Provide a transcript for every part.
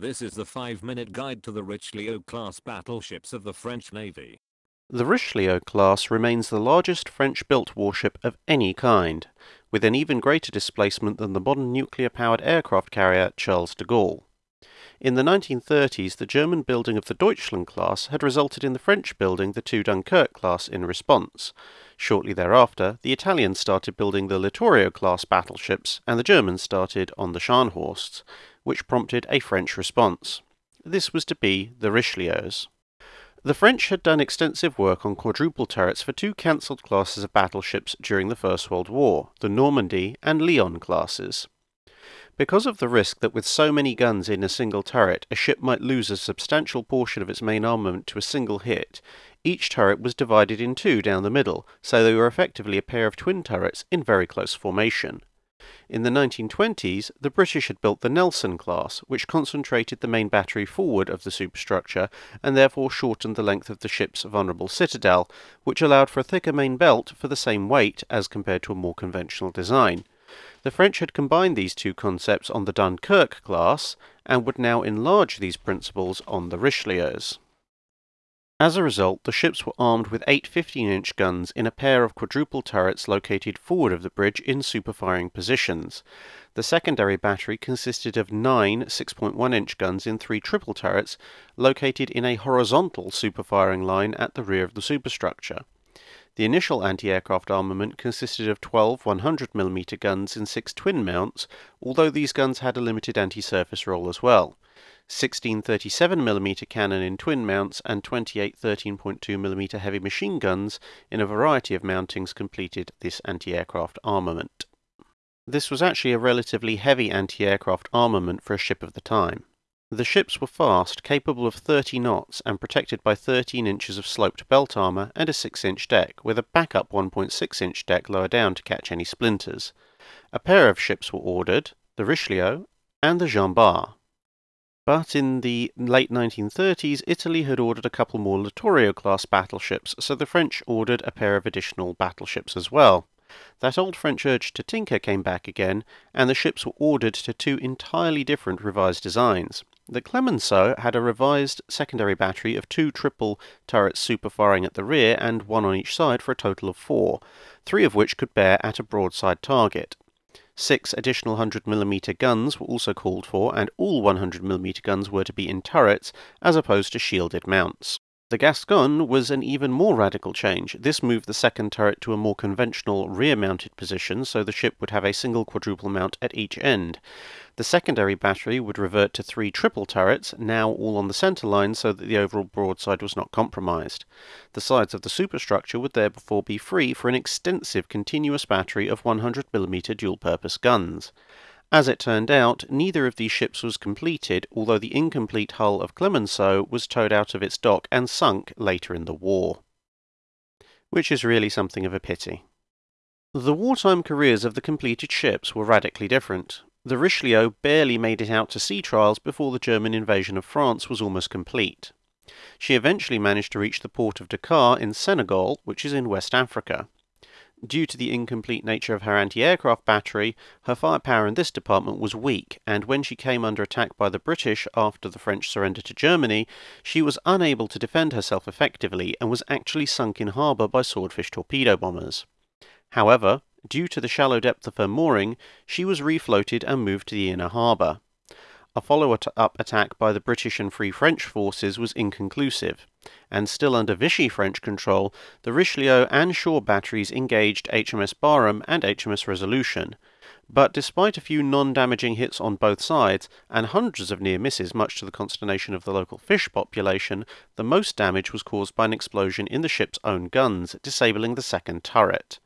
This is the 5-minute guide to the Richelieu-class battleships of the French Navy. The Richelieu class remains the largest French-built warship of any kind, with an even greater displacement than the modern nuclear-powered aircraft carrier Charles de Gaulle. In the 1930s, the German building of the Deutschland class had resulted in the French building the two Dunkirk class in response. Shortly thereafter, the Italians started building the Littorio class battleships, and the Germans started on the Scharnhorsts which prompted a French response. This was to be the Richelieus. The French had done extensive work on quadruple turrets for two cancelled classes of battleships during the First World War, the Normandy and Lyon classes. Because of the risk that with so many guns in a single turret, a ship might lose a substantial portion of its main armament to a single hit, each turret was divided in two down the middle, so they were effectively a pair of twin turrets in very close formation. In the 1920s, the British had built the Nelson class, which concentrated the main battery forward of the superstructure and therefore shortened the length of the ship's vulnerable citadel, which allowed for a thicker main belt for the same weight as compared to a more conventional design. The French had combined these two concepts on the Dunkirk class and would now enlarge these principles on the Richelieus. As a result, the ships were armed with eight 15-inch guns in a pair of quadruple turrets located forward of the bridge in superfiring positions. The secondary battery consisted of nine 6.1-inch guns in three triple turrets located in a horizontal superfiring line at the rear of the superstructure. The initial anti-aircraft armament consisted of 12 100mm guns in six twin mounts, although these guns had a limited anti-surface role as well. 16 37mm cannon in twin mounts and 28 13.2mm heavy machine guns in a variety of mountings completed this anti-aircraft armament. This was actually a relatively heavy anti-aircraft armament for a ship of the time. The ships were fast, capable of 30 knots, and protected by 13 inches of sloped belt armour and a 6-inch deck, with a backup 1.6-inch deck lower down to catch any splinters. A pair of ships were ordered, the Richelieu and the Jean Bart. But in the late 1930s, Italy had ordered a couple more Littorio class battleships, so the French ordered a pair of additional battleships as well. That old French urge to tinker came back again, and the ships were ordered to two entirely different revised designs. The Clemenceau had a revised secondary battery of two triple turrets superfiring at the rear and one on each side for a total of four, three of which could bear at a broadside target. Six additional 100mm guns were also called for, and all 100mm guns were to be in turrets, as opposed to shielded mounts. The Gascogne was an even more radical change. This moved the second turret to a more conventional rear-mounted position, so the ship would have a single quadruple mount at each end. The secondary battery would revert to three triple turrets, now all on the centre line so that the overall broadside was not compromised. The sides of the superstructure would therefore be free for an extensive continuous battery of 100mm dual-purpose guns. As it turned out, neither of these ships was completed, although the incomplete hull of Clemenceau was towed out of its dock and sunk later in the war. Which is really something of a pity. The wartime careers of the completed ships were radically different. The Richelieu barely made it out to sea trials before the German invasion of France was almost complete. She eventually managed to reach the port of Dakar in Senegal, which is in West Africa. Due to the incomplete nature of her anti-aircraft battery, her firepower in this department was weak, and when she came under attack by the British after the French surrender to Germany, she was unable to defend herself effectively and was actually sunk in harbour by swordfish torpedo bombers. However, due to the shallow depth of her mooring, she was refloated and moved to the inner harbour. A follow-up attack by the British and Free French forces was inconclusive, and still under Vichy French control, the Richelieu and shore batteries engaged HMS Barham and HMS Resolution. But despite a few non-damaging hits on both sides, and hundreds of near misses much to the consternation of the local fish population, the most damage was caused by an explosion in the ship's own guns, disabling the second turret.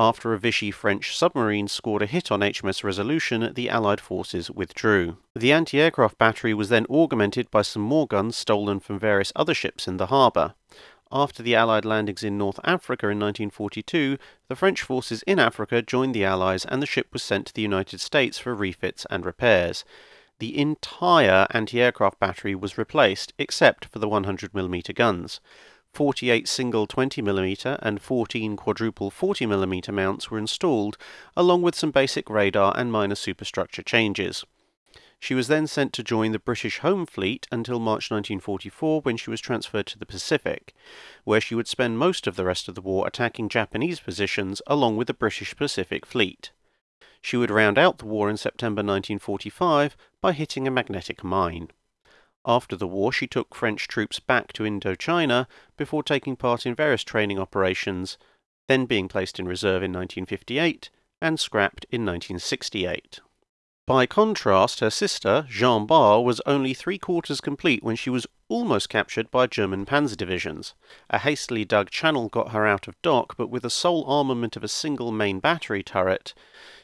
After a Vichy French submarine scored a hit on HMS Resolution, the Allied forces withdrew. The anti-aircraft battery was then augmented by some more guns stolen from various other ships in the harbour. After the Allied landings in North Africa in 1942, the French forces in Africa joined the Allies and the ship was sent to the United States for refits and repairs. The entire anti-aircraft battery was replaced, except for the 100mm guns. 48 single 20mm and 14 quadruple 40mm mounts were installed, along with some basic radar and minor superstructure changes. She was then sent to join the British Home Fleet until March 1944 when she was transferred to the Pacific, where she would spend most of the rest of the war attacking Japanese positions along with the British Pacific Fleet. She would round out the war in September 1945 by hitting a magnetic mine. After the war, she took French troops back to Indochina before taking part in various training operations, then being placed in reserve in 1958 and scrapped in 1968. By contrast, her sister, Jean Bart, was only three quarters complete when she was almost captured by German panzer divisions. A hastily dug channel got her out of dock, but with the sole armament of a single main battery turret,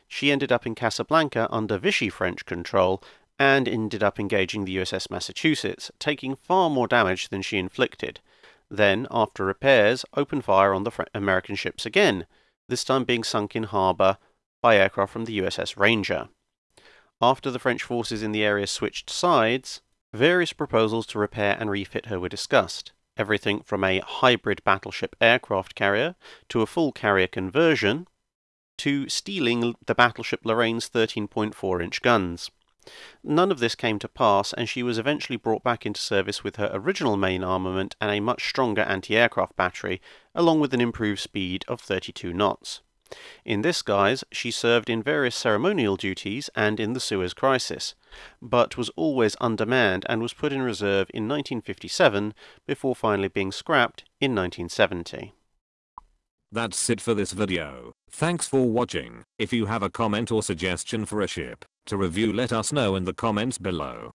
she ended up in Casablanca under Vichy French control and ended up engaging the USS Massachusetts, taking far more damage than she inflicted. Then, after repairs, opened fire on the American ships again, this time being sunk in harbour by aircraft from the USS Ranger. After the French forces in the area switched sides, various proposals to repair and refit her were discussed. Everything from a hybrid battleship aircraft carrier to a full carrier conversion to stealing the battleship Lorraine's 13.4 inch guns. None of this came to pass, and she was eventually brought back into service with her original main armament and a much stronger anti aircraft battery, along with an improved speed of 32 knots. In this guise, she served in various ceremonial duties and in the Suez Crisis, but was always undermanned and was put in reserve in 1957 before finally being scrapped in 1970. That's it for this video. Thanks for watching. If you have a comment or suggestion for a ship to review let us know in the comments below.